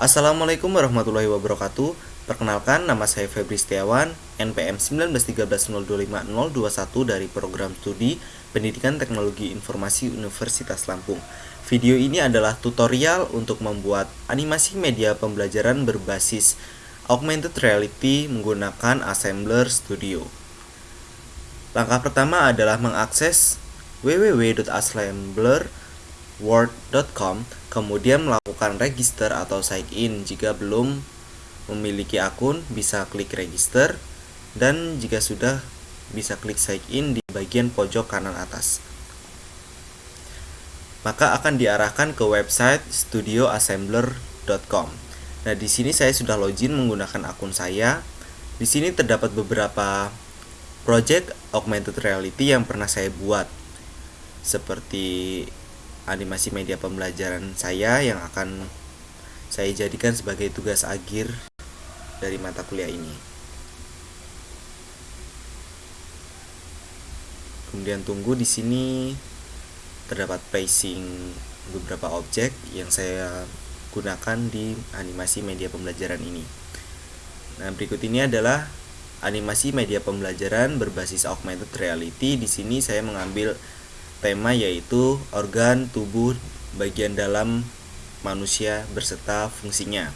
Assalamualaikum warahmatullahi wabarakatuh. Perkenalkan, nama saya Febri Setiawan, NPM 1913025021 dari program studi Pendidikan Teknologi Informasi Universitas Lampung. Video ini adalah tutorial untuk membuat animasi media pembelajaran berbasis augmented reality menggunakan Assembler Studio. Langkah pertama adalah mengakses www.assemblerword.com kemudian melakukan register atau sign in jika belum memiliki akun bisa klik register dan jika sudah bisa klik sign in di bagian pojok kanan atas maka akan diarahkan ke website studioassembler.com. Nah, di sini saya sudah login menggunakan akun saya. Di sini terdapat beberapa project augmented reality yang pernah saya buat. Seperti animasi media pembelajaran saya yang akan saya jadikan sebagai tugas akhir dari mata kuliah ini. Kemudian tunggu di sini terdapat placing beberapa objek yang saya gunakan di animasi media pembelajaran ini. Nah, berikut ini adalah animasi media pembelajaran berbasis augmented reality. Di sini saya mengambil tema yaitu organ tubuh bagian dalam manusia berserta fungsinya.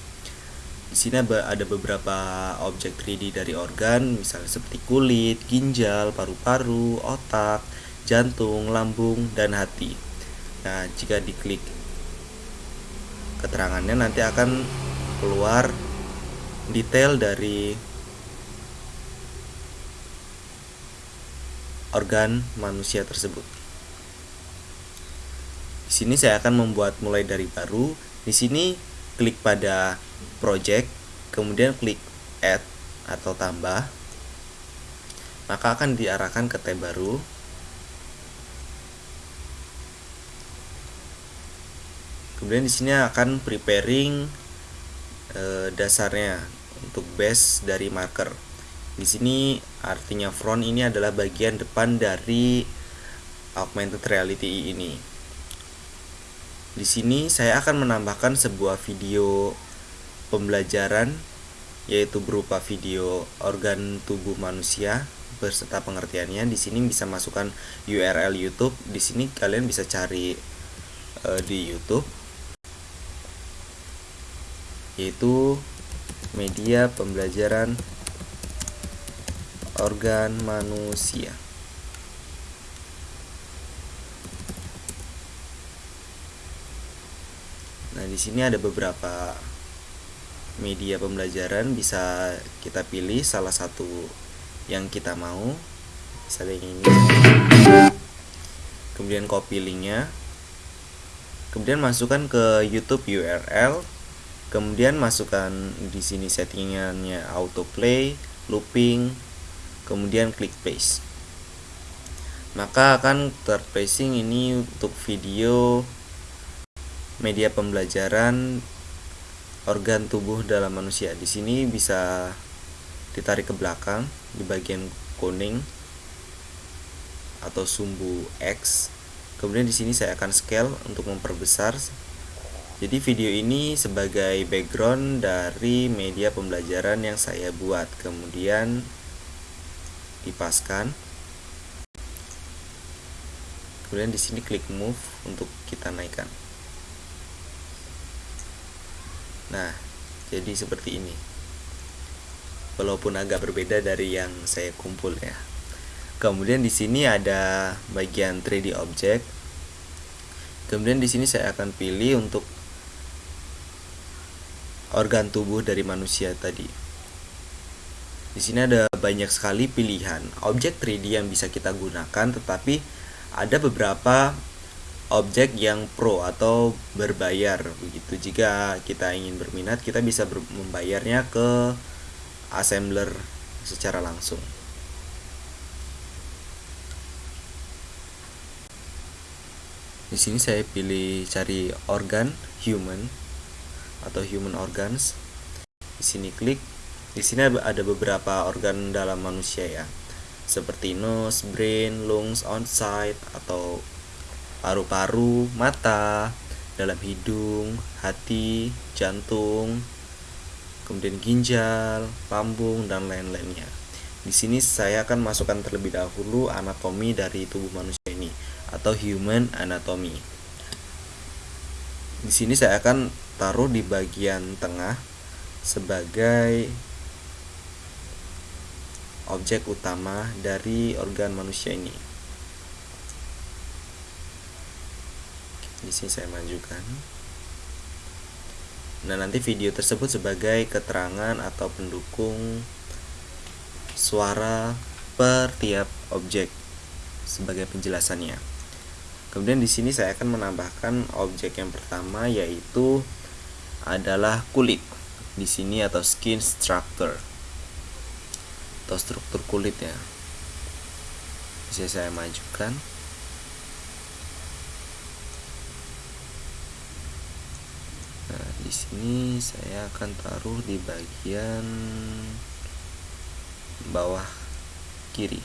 Di sini ada beberapa objek 3D dari organ, misalnya seperti kulit, ginjal, paru-paru, otak, jantung, lambung, dan hati. Nah, jika diklik keterangannya nanti akan keluar detail dari organ manusia tersebut. Di sini saya akan membuat mulai dari baru. Di sini klik pada project, kemudian klik add atau tambah. Maka akan diarahkan ke tab baru. kemudian di sini akan preparing e, dasarnya untuk base dari marker di sini artinya front ini adalah bagian depan dari augmented reality ini di sini saya akan menambahkan sebuah video pembelajaran yaitu berupa video organ tubuh manusia beserta pengertiannya. Di sini bisa masukkan URL YouTube. Di sini kalian bisa cari uh, di YouTube yaitu media pembelajaran organ manusia. Di sini ada beberapa media pembelajaran bisa kita pilih salah satu yang kita mau. Misalnya yang ini. Kemudian copy linknya. Kemudian masukkan ke YouTube URL kemudian masukkan di sini settingannya autoplay looping kemudian klik paste maka akan terpacing ini untuk video media pembelajaran organ tubuh dalam manusia di sini bisa ditarik ke belakang di bagian kuning atau sumbu X kemudian di sini saya akan scale untuk memperbesar jadi video ini sebagai background dari media pembelajaran yang saya buat. Kemudian dipaskan. Kemudian di sini klik move untuk kita naikkan. Nah, jadi seperti ini. Walaupun agak berbeda dari yang saya kumpul ya. Kemudian di sini ada bagian 3D object. Kemudian di sini saya akan pilih untuk organ tubuh dari manusia tadi. Di sini ada banyak sekali pilihan objek 3D yang bisa kita gunakan, tetapi ada beberapa objek yang pro atau berbayar begitu. Jika kita ingin berminat, kita bisa ber membayarnya ke assembler secara langsung. Di sini saya pilih cari organ human atau human organs. Di sini klik. Di sini ada beberapa organ dalam manusia ya. Seperti nose, brain, lungs, onside atau paru-paru, mata, dalam hidung, hati, jantung, kemudian ginjal, lambung, dan lain-lainnya. Di sini saya akan masukkan terlebih dahulu anatomi dari tubuh manusia ini atau human anatomy. Di sini saya akan taruh di bagian tengah sebagai objek utama dari organ manusia ini. Di sini saya majukan. Nah, nanti video tersebut sebagai keterangan atau pendukung suara per tiap objek sebagai penjelasannya. Kemudian di sini saya akan menambahkan objek yang pertama yaitu adalah kulit. Di sini atau skin structure atau struktur kulit ya. Bisa saya majukan. Nah, di sini saya akan taruh di bagian bawah kiri.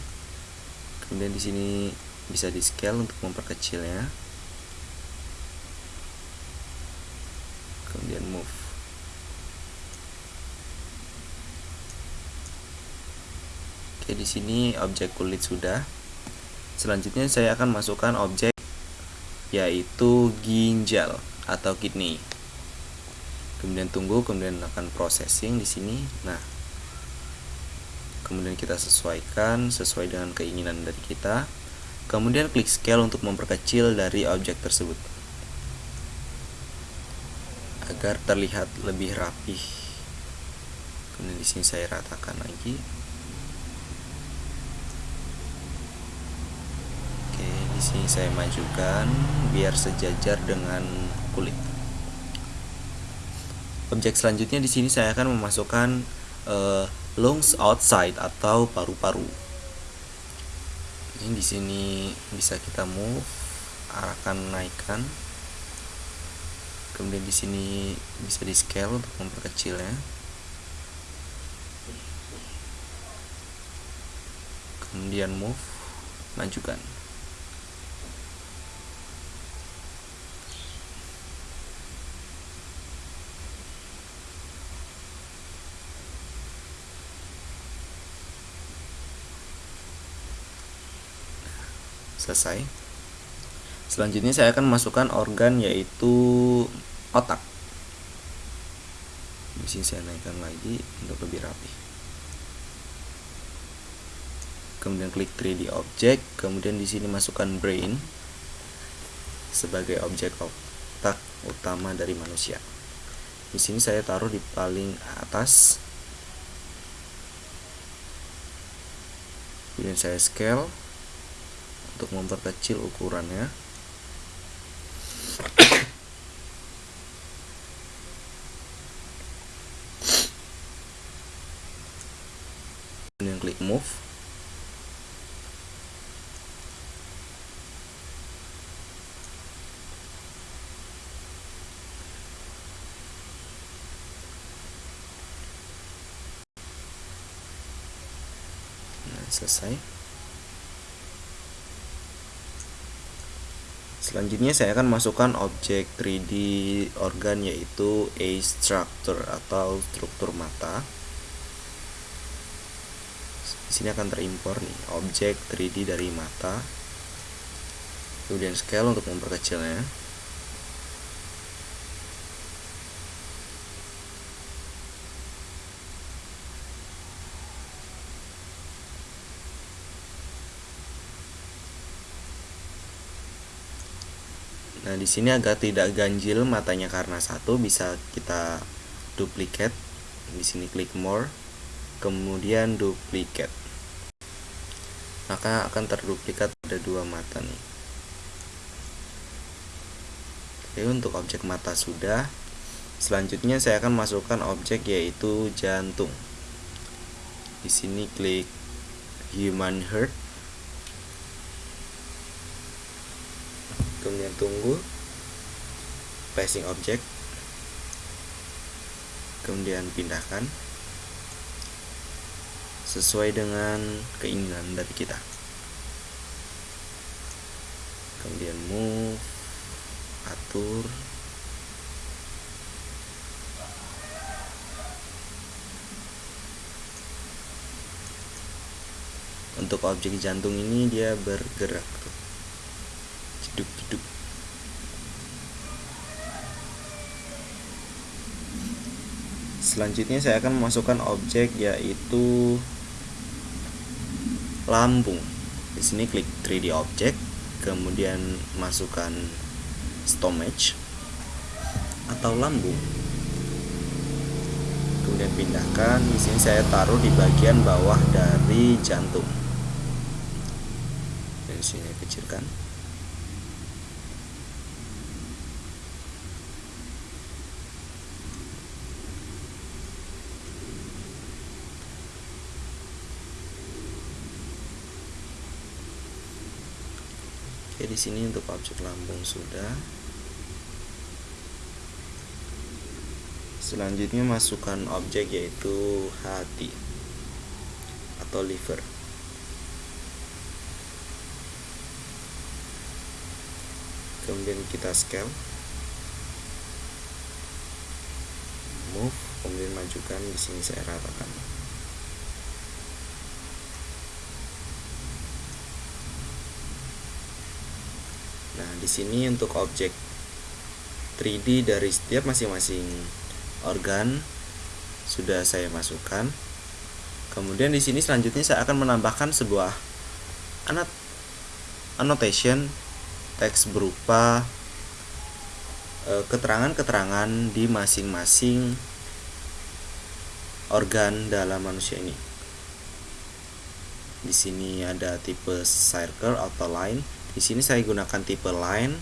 Kemudian di sini bisa di scale untuk memperkecilnya kemudian move. Oke di sini objek kulit sudah. Selanjutnya saya akan masukkan objek yaitu ginjal atau kidney kemudian tunggu kemudian akan processing di sini. Nah kemudian kita sesuaikan sesuai dengan keinginan dari kita. Kemudian klik scale untuk memperkecil dari objek tersebut. Agar terlihat lebih rapih. Kemudian di sini saya ratakan lagi. Oke di sini saya majukan biar sejajar dengan kulit objek selanjutnya di sini saya akan memasukkan uh, lungs outside atau paru-paru. Ini di sini bisa kita move, arahkan naikkan. Kemudian di sini bisa di scale untuk memperkecilnya. Kemudian move, majukan. Selesai. Selanjutnya saya akan masukkan organ yaitu otak. Di sini saya naikkan lagi untuk lebih rapi kemudian klik 3D object kemudian di sini masukkan brain sebagai objek otak utama dari manusia. Di sini saya taruh di paling atas. Kemudian saya scale untuk memperkecil ukurannya. Kemudian klik move. Nah selesai Selanjutnya saya akan masukkan objek 3D organ yaitu A structure atau struktur mata. Di sini akan terimpor nih objek 3D dari mata. Kemudian scale untuk memperkecilnya. Nah, di sini agar tidak ganjil matanya karena satu bisa kita duplicate. Di sini klik more, kemudian duplicate. Maka akan terduplikat ada dua mata nih. Oke, untuk objek mata sudah. Selanjutnya saya akan masukkan objek yaitu jantung. Di sini klik human heart tunggu passing object kemudian pindahkan sesuai dengan keinginan dari kita. Kemudian move atur. Untuk objek jantung ini dia bergerak tuh. Jeduk selanjutnya saya akan memasukkan objek yaitu lambung di sini klik 3D object kemudian masukkan stomach atau lambung kemudian pindahkan. Di sini saya taruh di bagian bawah dari jantung. Dan sini kecilkan Oke, di sini untuk objek lambung sudah. Selanjutnya masukkan objek yaitu hati atau liver. Kemudian kita scale. Move, kemudian majukan di sini saya ratakan. Nah, di sini untuk objek 3D dari setiap masing-masing organ sudah saya masukkan. Kemudian di sini selanjutnya saya akan menambahkan sebuah anot annotation teks berupa e, keterangan-keterangan di masing-masing organ dalam manusia ini. Di sini ada tipe circle atau line di sini saya gunakan tipe line.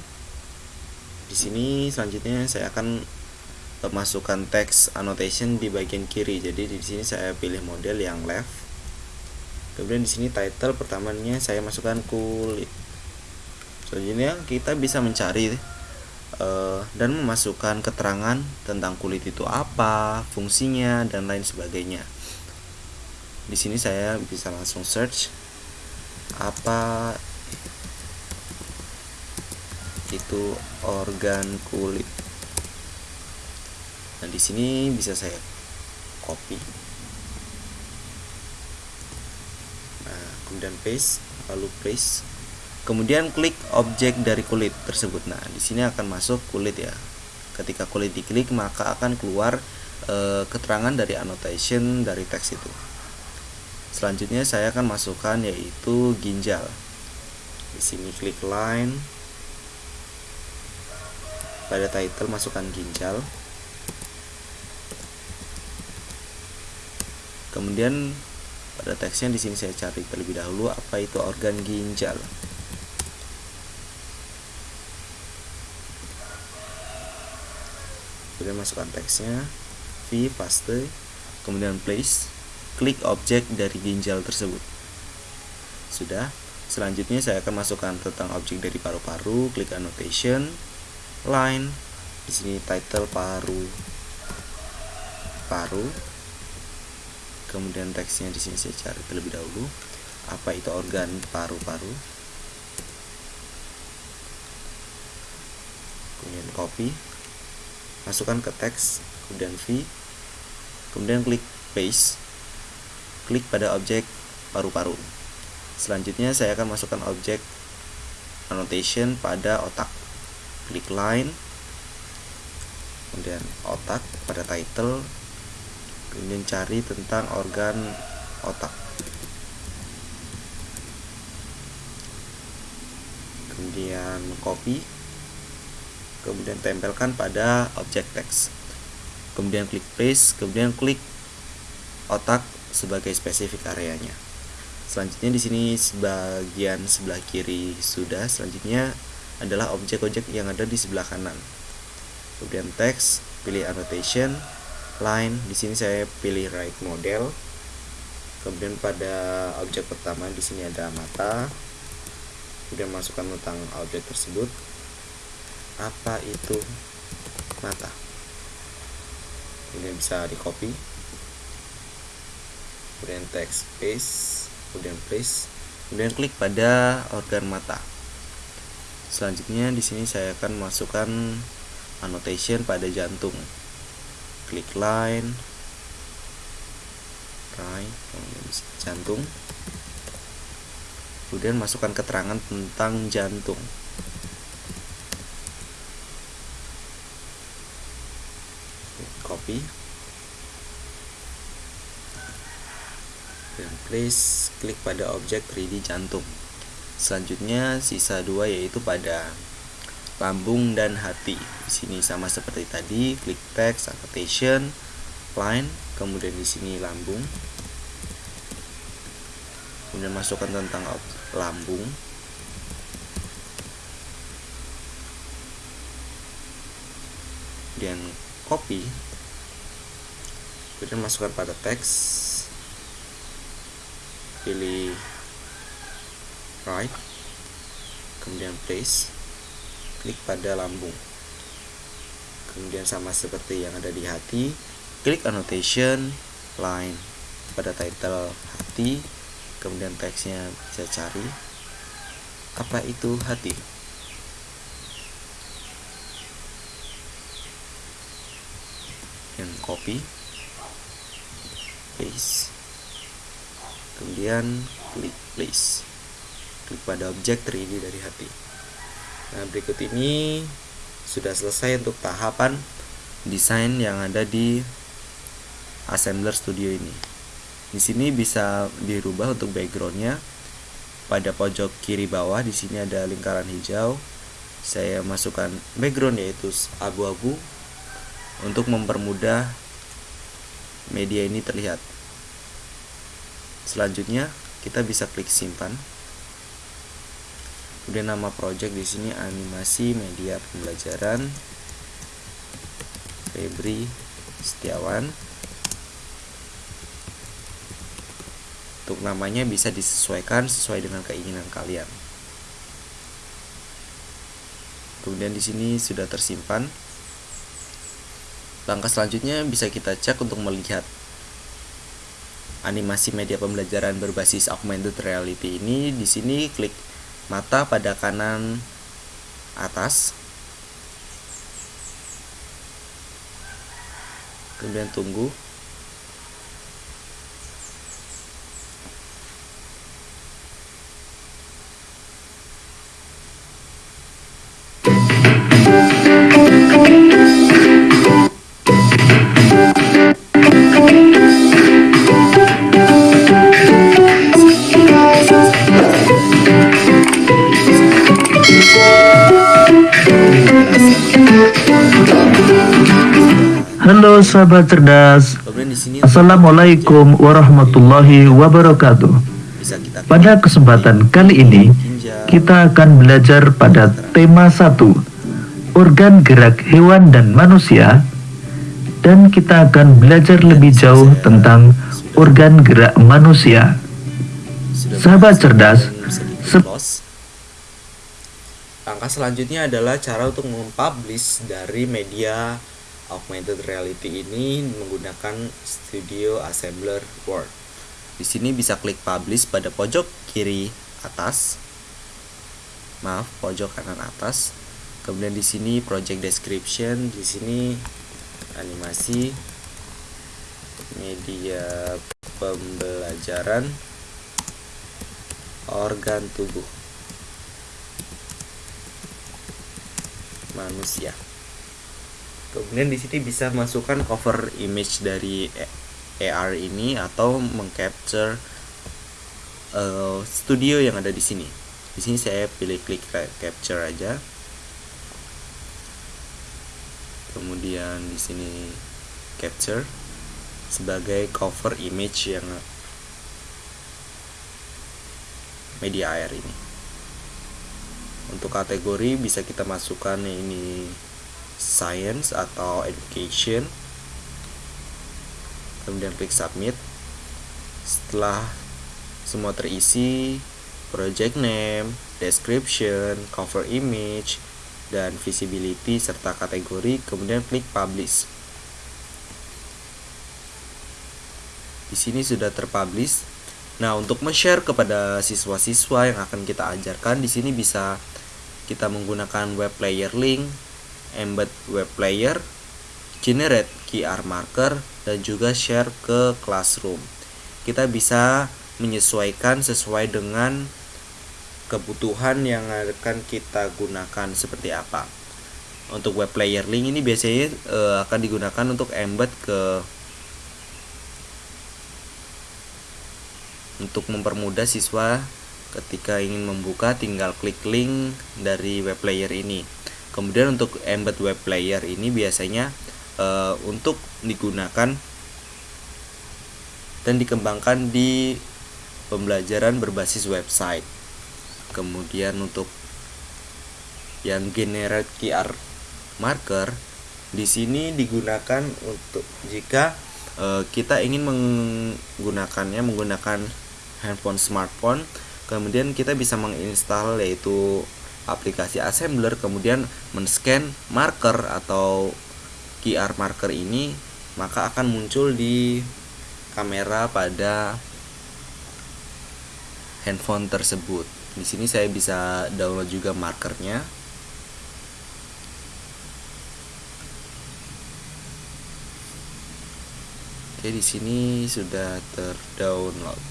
Di sini selanjutnya saya akan masukkan teks annotation di bagian kiri. Jadi di sini saya pilih model yang left. Kemudian di sini title pertamanya saya masukkan kulit. Selanjutnya kita bisa mencari uh, dan memasukkan keterangan tentang kulit itu apa fungsinya dan lain sebagainya. Di sini saya bisa langsung search apa itu organ kulit. Nah, di sini bisa saya copy. Nah, kemudian paste, lalu paste. Kemudian klik objek dari kulit tersebut. Nah, di sini akan masuk kulit ya. Ketika kulit diklik, maka akan keluar e, keterangan dari annotation dari teks itu. Selanjutnya saya akan masukkan yaitu ginjal. Di sini klik line pada title masukkan ginjal. Kemudian pada teksnya di sini saya cari terlebih dahulu apa itu organ ginjal? Kemudian masukkan teksnya v paste. Kemudian place klik objek dari ginjal tersebut. Sudah. Selanjutnya saya akan masukkan tentang objek dari paru-paru klik annotation line. Di sini title paru. Paru. Kemudian teksnya di sini saya cari terlebih dahulu. Apa itu organ paru-paru? Kemudian copy. Masukkan ke teks kemudian V. Kemudian klik paste. Klik pada objek paru-paru. Selanjutnya saya akan masukkan objek annotation pada otak klik line kemudian otak pada title. Kemudian cari tentang organ otak. Kemudian copy. Kemudian tempelkan pada objek teks. Kemudian klik paste kemudian klik otak sebagai spesifik areanya. Selanjutnya di sini sebagian sebelah kiri sudah. Selanjutnya adalah objek-objek yang ada di sebelah kanan. Kemudian teks, pilih annotation, line, di sini saya pilih right model. Kemudian pada objek pertama di sini ada mata. Kemudian masukkan tentang objek tersebut. Apa itu mata? Kemudian bisa di copy. Kemudian teks paste, kemudian place, kemudian klik pada organ mata selanjutnya di sini saya akan masukkan annotation pada jantung. Klik line right jantung. Kemudian masukkan keterangan tentang jantung. Copy. Dan place klik pada objek 3D jantung selanjutnya sisa dua yaitu pada lambung dan hati. Di sini sama seperti tadi klik text annotation line kemudian di sini lambung. Kemudian masukkan tentang lambung. Kemudian copy. Kemudian masukkan pada teks pilih right kemudian place klik pada lambung. Kemudian sama seperti yang ada di hati klik annotation line pada title hati kemudian teksnya bisa cari. Apa itu hati. Yang copy paste. Kemudian klik place klik pada objek 3D dari hati. Nah berikut ini sudah selesai untuk tahapan desain yang ada di Assembler Studio ini. Di sini bisa dirubah untuk backgroundnya. Pada pojok kiri bawah di sini ada lingkaran hijau. Saya masukkan background yaitu abu-abu untuk mempermudah media ini terlihat. Selanjutnya kita bisa klik simpan kemudian nama project di sini animasi media pembelajaran. Febri Setiawan. Untuk namanya bisa disesuaikan sesuai dengan keinginan kalian. Kemudian di sini sudah tersimpan. Langkah selanjutnya bisa kita cek untuk melihat animasi media pembelajaran berbasis augmented reality ini. Di sini klik mata pada kanan atas. Kemudian tunggu sahabat cerdas. Assalamualaikum warahmatullahi wabarakatuh. Pada kesempatan kali ini, kita akan belajar pada tema 1, organ gerak hewan dan manusia, dan kita akan belajar lebih jauh tentang organ gerak manusia. Sahabat cerdas, Langkah selanjutnya adalah cara untuk mempublish dari media augmented reality ini menggunakan Studio Assembler Word. Di sini bisa klik publish pada pojok kiri atas. Maaf, pojok kanan atas. Kemudian di sini project description, di sini animasi media pembelajaran organ tubuh manusia kemudian di sini bisa masukkan cover image dari AR ini atau mengcapture uh, studio yang ada di sini. Di sini saya pilih klik capture aja. Kemudian di sini capture sebagai cover image yang media AR ini. Untuk kategori bisa kita masukkan ini science atau education. Kemudian klik submit. Setelah semua terisi project name description cover image dan visibility serta kategori kemudian klik publish. Di sini sudah terpublish. Nah untuk share kepada siswa-siswa yang akan kita ajarkan di sini bisa kita menggunakan web player link embed web player, generate QR marker, dan juga share ke classroom. Kita bisa menyesuaikan sesuai dengan kebutuhan yang akan kita gunakan seperti apa untuk web player link ini biasanya uh, akan digunakan untuk embed ke untuk mempermudah siswa ketika ingin membuka tinggal klik link dari web player ini kemudian untuk embed web player ini biasanya uh, untuk digunakan dan dikembangkan di pembelajaran berbasis website. Kemudian untuk yang generate QR marker di sini digunakan untuk jika uh, kita ingin menggunakannya menggunakan handphone smartphone kemudian kita bisa menginstal yaitu aplikasi assembler kemudian men-scan marker atau QR marker ini maka akan muncul di kamera pada handphone tersebut. Di sini saya bisa download juga markernya. Oke, di sini sudah terdownload.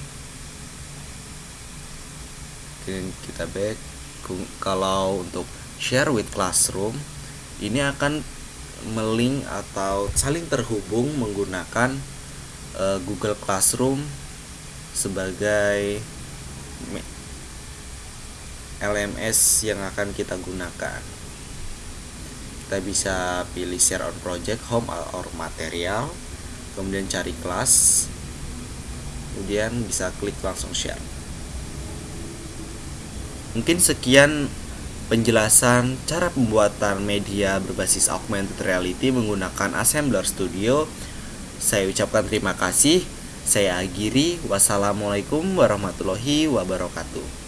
Oke, kita back. Kalau untuk share with classroom, ini akan melink atau saling terhubung menggunakan uh, Google Classroom sebagai LMS yang akan kita gunakan. Kita bisa pilih share on project, home or material kemudian cari kelas kemudian bisa klik langsung share mungkin sekian penjelasan cara pembuatan media berbasis augmented reality menggunakan Assembler Studio. Saya ucapkan terima kasih. Saya Agiri wassalamualaikum warahmatullahi wabarakatuh